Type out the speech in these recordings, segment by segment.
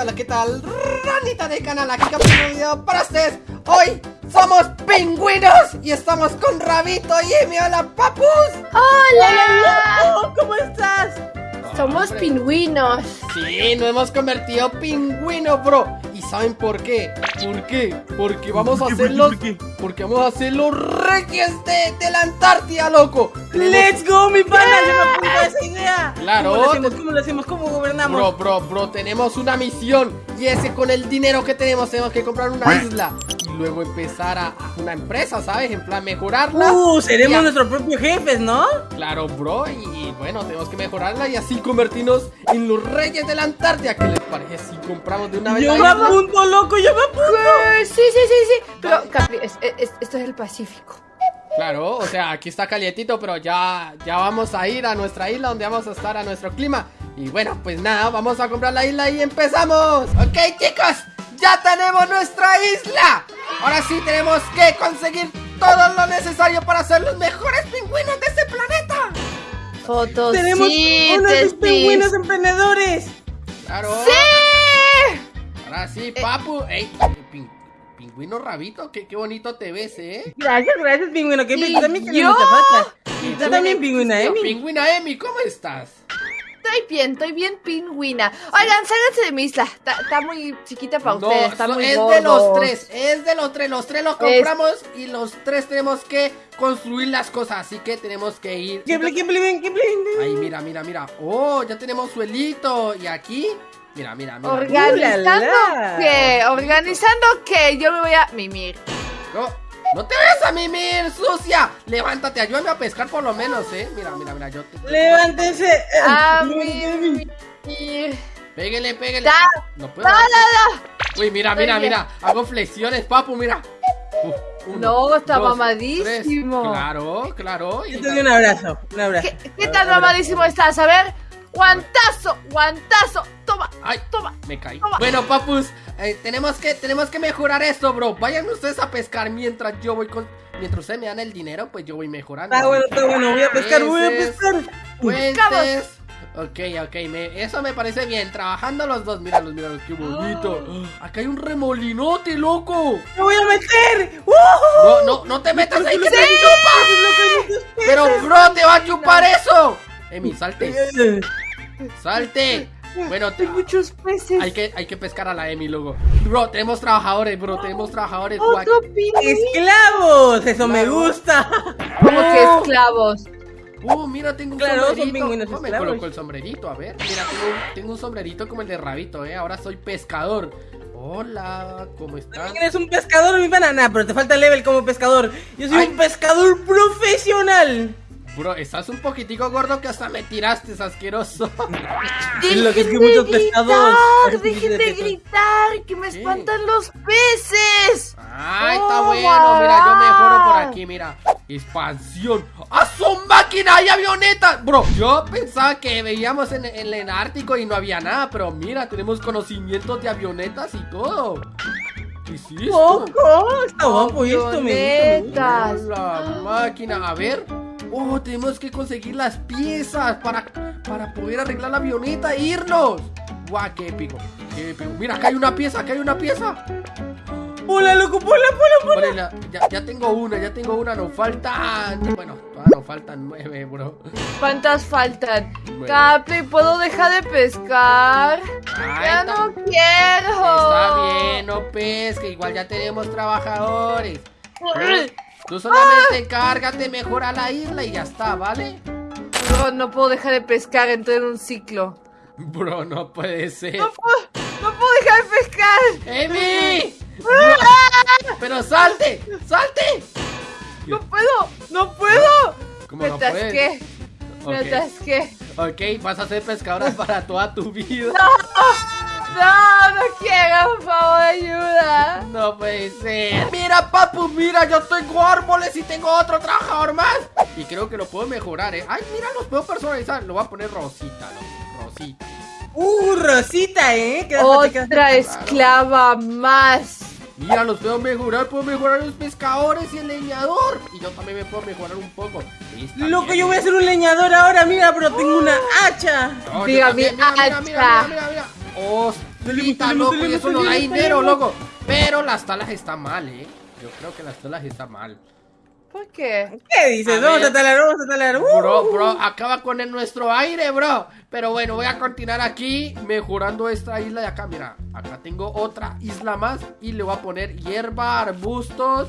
Hola, ¿qué tal? Ranita del canal, aquí con un video para ustedes Hoy somos pingüinos y estamos con Rabito y Emi, hola papus ¡Hola! ¿Cómo estás? Somos Hombre. pingüinos Sí, nos hemos convertido pingüino, bro ¿Y saben por qué? ¿Por qué? Porque vamos a ¿Por qué, ser por qué, los... por qué? Porque vamos a ser los reyes de, de la Antártida, loco ¡Let's go, mi pana! ¡Yo me apunto a esa idea! Claro. ¿Cómo lo hacemos? ¿Cómo lo hacemos? ¿Cómo gobernamos? Bro, bro, bro, tenemos una misión y ese con el dinero que tenemos tenemos que comprar una isla luego empezar a, a una empresa, ¿sabes? En plan mejorarla. ¡Uh! Seremos nuestros propios jefes, ¿no? Claro, bro, y, y bueno, tenemos que mejorarla y así convertirnos en los reyes de la Antártida. ¿Qué les parece si compramos de una vez Yo la me isla? apunto, loco, yo me apunto. Eh, Sí, sí, sí, sí Pero, Capri, es- es- esto es el Pacífico Claro, o sea, aquí está calientito, pero ya, ya vamos a ir a nuestra isla donde vamos a estar a nuestro clima. Y bueno, pues nada, vamos a comprar la isla y empezamos. Ok, chicos, ya tenemos nuestra isla. Ahora sí tenemos que conseguir todo lo necesario para ser los mejores pingüinos de este planeta. Fotos, Tenemos unos pingüinos emprendedores. Claro. ¡Sí! Ahora sí, papu. Ey, pin- pingüino rabito, qué, qué bonito te ves, ¿eh? Gracias, gracias, pingüino. Que ¿Y tú también tienes yo? mucha. Y Tú también, pingüina, ¿eh? Pingüina Emi, ¿cómo estás? Estoy bien, estoy bien pingüina Oigan, sálganse de mi isla Está, está muy chiquita para No, ustedes Está muy es gordo. de los tres, es de los tres, los tres los compramos y los tres tenemos que construir las cosas, así que tenemos que ir. ¿Qué bli, qué bli, qué bli? Ahí, mira, mira, mira. Oh, ya tenemos suelito. Y aquí, mira, mira, mira. Organizando ¡Uh, la, la! que, organizando que yo me voy a mimir No, no te vayas a mimir, sucia. Levántate, ayúdame a pescar por lo menos, eh. Mira, mira, mira, yo te... Levántense. A mimir Pégale, pégale. Da. No puedo. No, no, Uy, mira, mira, mira. Hago flexiones, papu, mira. Uf, uno, No, está dos, mamadísimo. tres. Claro, claro. y Yo te doy un abrazo, un abrazo. ¿Qué, qué tan mamadísimo estás? A ver, guantazo, guantazo, toma, Ay, toma. me caí. Toma. Bueno, papus, eh, tenemos que tenemos que mejorar esto, bro. Vayan ustedes a pescar mientras yo voy con mientras ustedes me dan el dinero, pues yo voy mejorando. Está bueno, está bueno. Voy a pescar, voy a pescar. Puentes. Ok, ok, me- eso me parece bien. Trabajando los dos, míralos, míralos, qué bonito. Ah. Acá hay un remolinote, loco. ¡Me voy a meter! ¡Uh! No, no, no te metas ahí que te chupa. ¡Sí! Pero, bro, te va a chupar eso. Emi, salte, salte. Bueno, Hay muchos peces. Hay que, hay que pescar a la Emi luego. Bro, tenemos trabajadores, bro, tenemos trabajadores. Otro. ¡Esclavos! ¡Eso me gusta! Como que esclavos. Uh, mira, tengo un Claro, son sombrerito. pingüinos ¿Cómo me coloco el sombrerito? A ver, mira, tengo un, tengo un sombrerito como el de Rabito, eh. Ahora soy pescador. Hola, ¿cómo estás? ¿También eres un pescador, mi banana? Pero te falta level como pescador. Yo soy Ay. un pescador profesional. Bro, estás un poquitico gordo que hasta me tiraste, es asqueroso. Lo que es que Dejen de muchos gritar, Dejen de gritar, que me ¿Qué? espantan los peces. Ay, está Oh, bueno, mira, yo mejoro por aquí, mira. Expansión. ¡Ah, son máquinas y avionetas! Bro, yo pensaba que veíamos en, en el Ártico y no había nada, pero mira, tenemos conocimientos de avionetas y todo. ¿Qué es esto? ¡Poco! Está guapo esto, me gusta. La máquina, a ver. Oh, tenemos que conseguir las piezas para, para poder arreglar la avioneta e irnos. Guau, qué épico, qué épico. Mira, acá hay una pieza, acá hay una pieza. ¡Hola, loco! ¡Hola, hola, Vale, la- ya, ya tengo una, ya tengo una, nos faltan. Bueno, todavía nos faltan nueve, bro. ¿Cuántas faltan? Capri, ¿puedo dejar de pescar? Ay, ya está- no quiero. Está bien, no pesque, igual ya tenemos trabajadores. Tú solamente encárgate mejor a la isla y ya está, ¿vale? No, no puedo dejar de pescar, entré en un ciclo. Bro, no puede ser. No puedo, no puedo dejar de pescar. ¡Emi! Bro, ¡Pero salte! ¡Salte! No puedo, no puedo. ¿Cómo Me no puedes? atasqué, me Ok. atasqué. Ok, vas a ser pescadora para toda tu vida. No, no quiero, por favor, ayuda. No puede ser. Mira, papu, mira, yo tengo árboles y tengo otro trabajador más. Y creo que lo puedo mejorar, ¿eh? Ay, mira, los puedo personalizar. Lo voy a poner rosita, ¿no? Rosita. ¡Uh, Rosita, eh! Otra esclava más. Mira, los puedo mejorar. Puedo mejorar los pescadores y el leñador. Y yo también me puedo mejorar un poco. Loco, bien, yo voy a ser un leñador ahora, mira, pero tengo una hacha. No, yo Diga, mi mira, mira, mira, hacha. Quita, salimos, loco, y eso no da dinero, loco. Pero las talas están mal, ¿eh? Yo creo que las talas están mal. ¿Por qué? ¿Qué dices? A vamos ver. a talar, vamos a talar. Uh, Bro, bro, acaba con el nuestro aire, bro. Pero bueno, voy a continuar aquí mejorando esta isla de acá. Mira, acá tengo otra isla más y le voy a poner hierba, arbustos.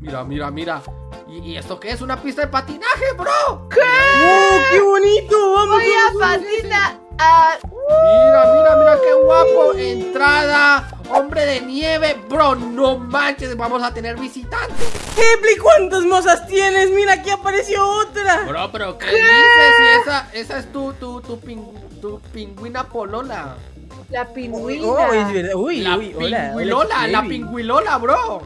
Mira, mira, mira. ¿Y, y esto qué es? ¿Una pista de patinaje, bro? ¡Oh, qué bonito! Vamos, Voy a patinar. Mira, qué. Entrada, hombre de nieve. Bro, no manches, vamos a tener visitantes. Epli, ¿cuántas mozas tienes? Mira, aquí apareció otra. Bro, pero ¿qué, dices? Si esa, esa es tu, tu, tu, pin- tu pingüina polola. la pingüina. oh. Uy, La uy, hola, hola, pingüilola, la pingüilola, bro.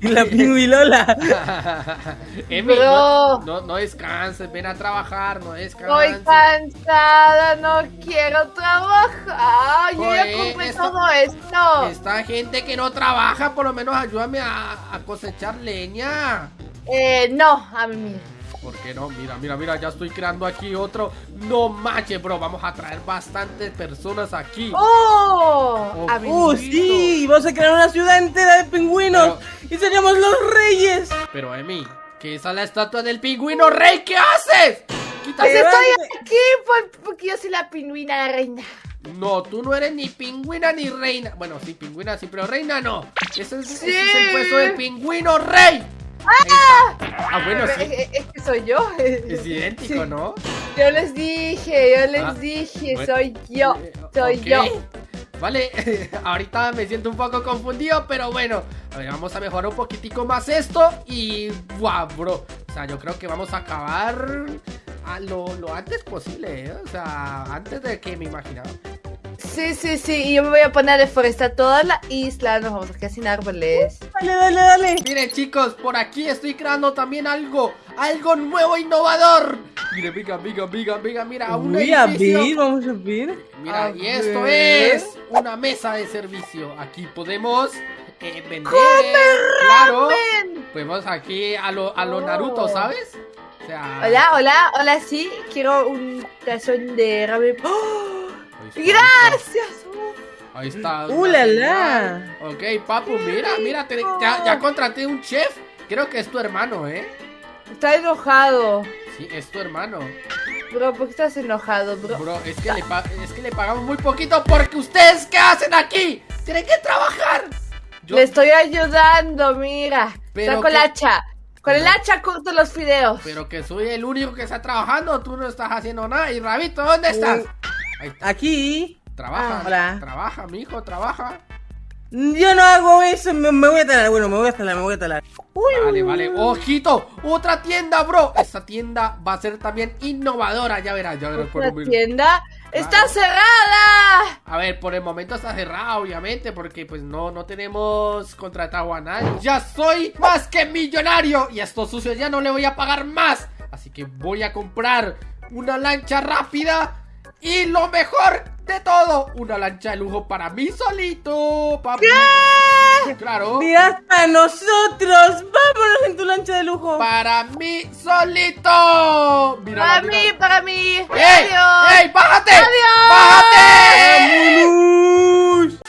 La pingüilola. Emi, Bro. no, no, no descanses, ven a trabajar, no Estoy descanses. cansada, no quiero trabajar. Yo ya compré esta- todo esto. Esta gente que no trabaja, por lo menos ayúdame a, a cosechar leña. Eh, no, a mí. ¿Por qué no? Mira, mira, mira, ya estoy creando aquí otro. No manches, bro, vamos a traer bastantes personas aquí. ¡Oh! Oh, A mí. ¡Uh, sí! Vamos a crear una ciudad entera de pingüinos. Y seremos los reyes. Pero, Emi, ¿qué es la estatua del pingüino rey? ¿Qué haces? Pues estoy aquí por- porque yo soy la pingüina, la reina. No, tú no eres ni pingüina ni reina. Bueno, sí, pingüina sí, pero reina no. Ese es, ese Sí. es el puesto del pingüino rey. Está. Ah, bueno, Es, sí. es- es que soy yo. Es idéntico, Sí. ¿no? Yo les dije, yo les Ah, dije, bueno. soy yo, Eh, soy yo. Vale, ahorita me siento un poco confundido, pero bueno, a ver, vamos a mejorar un poquitico más esto y ¡guau, bro! O sea, yo creo que vamos a acabar a lo, lo antes posible, ¿eh? O sea, antes de que me imaginaba. Sí, sí, sí, y yo me voy a poner a deforestar toda la isla, nos vamos a quedar sin árboles. Dale, dale, dale. Miren chicos, por aquí estoy creando también algo, algo nuevo, innovador. Miren, venga, venga, venga, venga, mira, un Uy, a vamos a ver. Mira, A y esto es una mesa de servicio. Aquí podemos eh, vender. Claro. ¡Ven! Podemos aquí a lo, a lo Oh. Naruto, ¿sabes? O sea. Hola, hola, hola, sí, quiero un tazón de ramen. ¡Oh! ¡Gracias! Ahí está. ¡Uh, la, la! Ok, papu, mira, mira, te- ya, ya contraté un chef. Creo que es tu hermano, ¿eh? Está enojado. Sí, es tu hermano. Bro, ¿por qué estás enojado, bro? Bro, es que, le pa- es que le pagamos muy poquito porque ustedes, ¿qué hacen aquí? Tienen que trabajar. Yo- Le estoy ayudando, mira. Pero Saco el que- hacha. Con el hacha corto los fideos. Pero que soy el único que está trabajando, tú no estás haciendo nada. Y Rabito, ¿dónde estás? Ahí, Aquí. trabaja, Ah, hola. trabaja, mijo, trabaja. Yo no hago eso, me, me voy a talar. Bueno, me voy a talar, me voy a talar. Uy, Vale, vale. Ojito, otra tienda, bro. Esta tienda va a ser también innovadora. Ya verás, ya verás. por un tienda está cerrada. A ver, por el momento está cerrada, obviamente, porque pues no, no tenemos contratado a nadie. Ya soy más que millonario y a estos sucios ya no le voy a pagar más. Así que voy a comprar una lancha rápida y lo mejor de todo, una lancha de lujo para mí solito. papi. Claro. mira hasta nosotros. Vámonos en tu lancha de lujo. Para mí solito. Mira, Para mí, para mí. ¡Ey! ¡Ey! ¡Bájate! Adiós. ¡Bájate! ¡Vámonos!